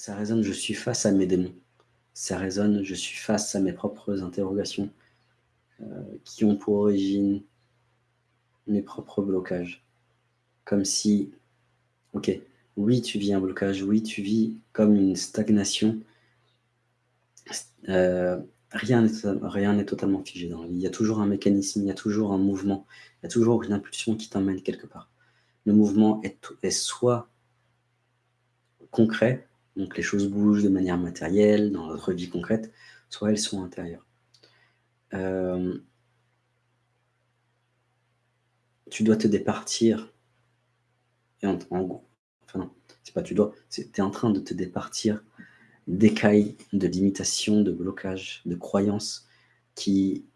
ça résonne, je suis face à mes démons. Ça résonne, je suis face à mes propres interrogations euh, qui ont pour origine mes propres blocages. Comme si, ok, oui, tu vis un blocage, oui, tu vis comme une stagnation. Euh, rien n'est totalement figé dans la vie. Il y a toujours un mécanisme, il y a toujours un mouvement, il y a toujours une impulsion qui t'emmène quelque part. Le mouvement est, est soit concret, donc les choses bougent de manière matérielle dans notre vie concrète, soit elles sont intérieures. Euh, tu dois te départir, en, gros, enfin non, c'est pas tu dois, tu es en train de te départir d'écailles, de limitations, de blocages, de croyances qui,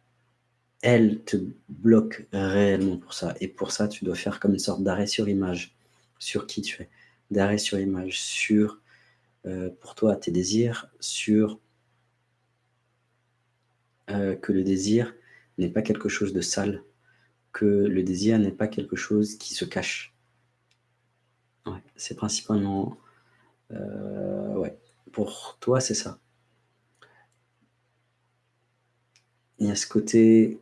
elles, te bloquent réellement pour ça. Et pour ça, tu dois faire comme une sorte d'arrêt sur image sur qui tu es, d'arrêt sur image sur euh, pour toi tes désirs, sur euh, que le désir n'est pas quelque chose de sale, que le désir n'est pas quelque chose qui se cache. c'est principalement... Euh, pour toi, c'est ça. Il y a ce côté...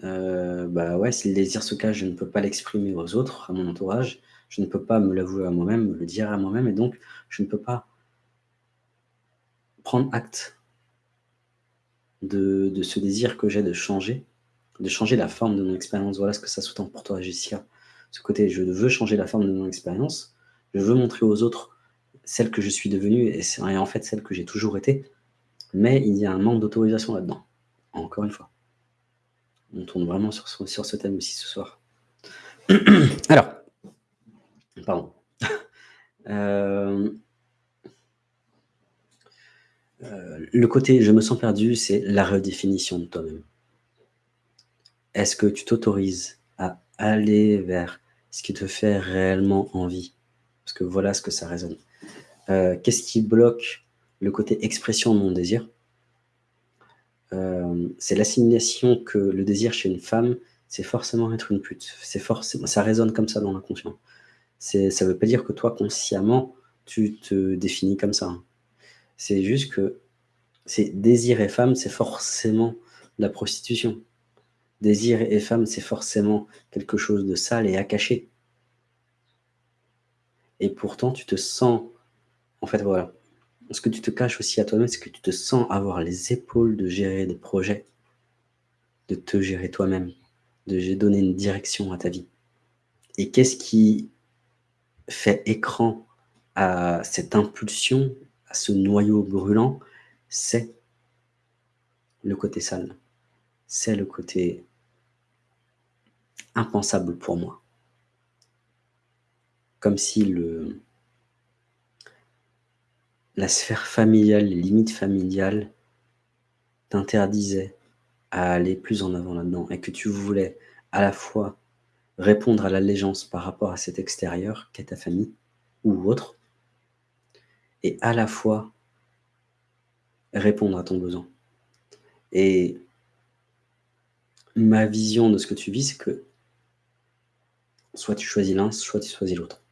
bah ouais, si le désir se cache, je ne peux pas l'exprimer aux autres, à mon entourage. Je ne peux pas me l'avouer à moi-même, me le dire à moi-même, et donc je ne peux pas prendre acte de, ce désir que j'ai de changer, de changer la forme de mon expérience. Voilà ce que ça sous-tend pour toi, Jessica. Ce côté, je veux changer la forme de mon expérience, je veux montrer aux autres celle que je suis devenue, et c'est en fait celle que j'ai toujours été, mais il y a un manque d'autorisation là-dedans, encore une fois. On tourne vraiment sur, ce thème aussi ce soir. Alors, Pardon. Euh, euh, le côté « je me sens perdu », c'est la redéfinition de toi-même. Est-ce que tu t'autorises à aller vers ce qui te fait réellement envie? Parce que voilà ce que ça résonne. Euh, qu'est-ce qui bloque le côté expression de mon désir? C'est l'assimilation que le désir chez une femme, c'est forcément être une pute. Forcément, ça résonne comme ça dans l'inconscient ça ne veut pas dire que toi, consciemment, tu te définis comme ça. C'est juste que c'est désir et femme, c'est forcément la prostitution. Désir et femme, c'est forcément quelque chose de sale et à cacher. Et pourtant, tu te sens... En fait, voilà. Ce que tu te caches aussi à toi-même, c'est que tu te sens avoir les épaules de gérer des projets, de te gérer toi-même, de donner une direction à ta vie. Et qu'est-ce qui fait écran à cette impulsion, à ce noyau brûlant, c'est le côté sale. C'est le côté impensable pour moi. Comme si le, la sphère familiale, les limites familiales t'interdisaient à aller plus en avant là-dedans et que tu voulais à la fois répondre à l'allégeance par rapport à cet extérieur qu'est ta famille ou autre, et à la fois répondre à ton besoin. Et ma vision de ce que tu vis, c'est que soit tu choisis l'un, soit tu choisis l'autre.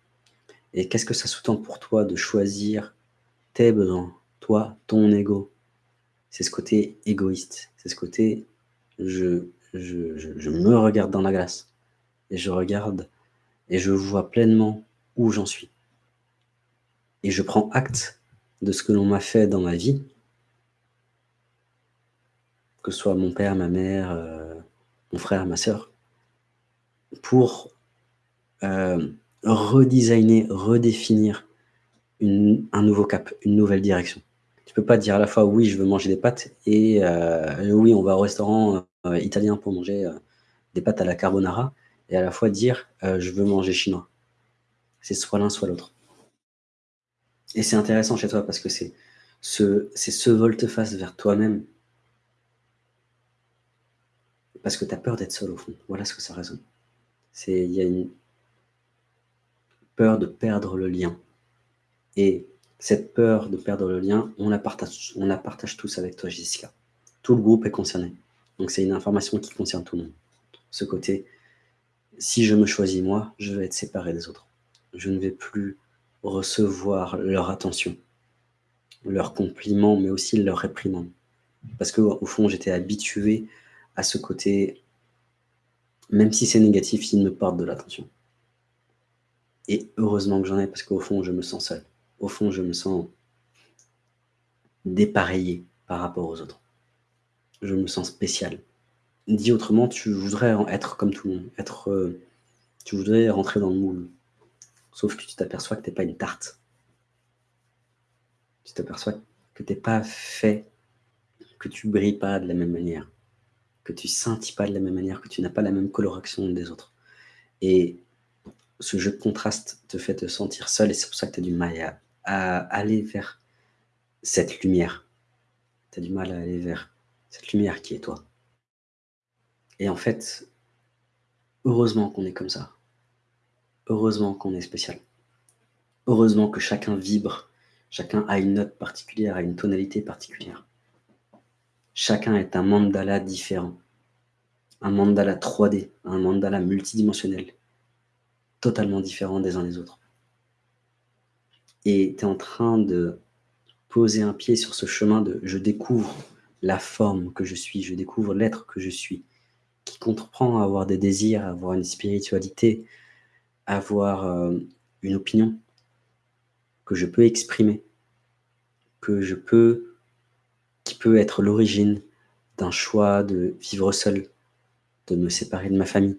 Et qu'est-ce que ça sous-tend pour toi de choisir tes besoins, toi, ton ego. C'est ce côté égoïste, c'est ce côté je, je, je me regarde dans la glace. Et je regarde et je vois pleinement où j'en suis. Et je prends acte de ce que l'on m'a fait dans ma vie, que ce soit mon père, ma mère, euh, mon frère, ma soeur, pour euh, redesigner, redéfinir un nouveau cap, une nouvelle direction. Tu peux pas dire à la fois oui, je veux manger des pâtes et euh, oui, on va au restaurant italien pour manger des pâtes à la carbonara et à la fois dire euh, je veux manger chinois. C'est soit l'un, soit l'autre. Et c'est intéressant chez toi parce que c'est ce, ce volte-face vers toi-même. Parce que tu as peur d'être seul au fond. Voilà ce que ça résonne. Il y a une peur de perdre le lien. Et cette peur de perdre le lien, on la partage, on la partage tous avec toi, Jessica. Tout le groupe est concerné. Donc c'est une information qui concerne tout le monde. Ce côté, si je me choisis moi, je vais être séparé des autres. Je ne vais plus recevoir leur attention. leurs compliments, mais aussi leurs réprimandes. Parce qu'au fond, j'étais habitué à ce côté, même si c'est négatif, ils me portent de l'attention. Et heureusement que j'en ai, parce qu'au fond, je me sens seul. Au fond, je me sens dépareillé par rapport aux autres. Je me sens spécial. Dit autrement, tu voudrais être comme tout le monde, euh, tu voudrais rentrer dans le moule. Sauf que tu t'aperçois que tu n'es pas une tarte. Tu t'aperçois que tu n'es pas fait, que tu brilles pas de la même manière, que tu scintilles pas de la même manière, que tu n'as pas la même coloration des autres. Et ce jeu de contraste te fait te sentir seul et c'est pour ça que tu as du mal à, aller vers cette lumière. Tu as du mal à aller vers cette lumière qui est toi. Et en fait, heureusement qu'on est comme ça. Heureusement qu'on est spécial. Heureusement que chacun vibre, chacun a une note particulière, a une tonalité particulière. Chacun est un mandala différent. Un mandala 3D, un mandala multidimensionnel totalement différents des uns des autres. Et tu es en train de poser un pied sur ce chemin de je découvre la forme que je suis, je découvre l'être que je suis, qui comprend avoir des désirs, avoir une spiritualité, avoir euh, une opinion que je peux exprimer, que je peux, qui peut être l'origine d'un choix de vivre seul, de me séparer de ma famille,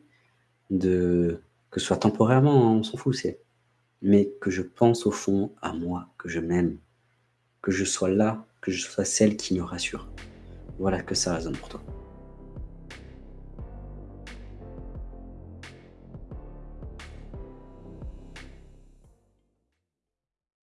de que ce soit temporairement, hein, on s'en fout, c'est mais que je pense au fond à moi, que je m'aime, que je sois là, que je sois celle qui me rassure. Voilà que ça résonne pour toi.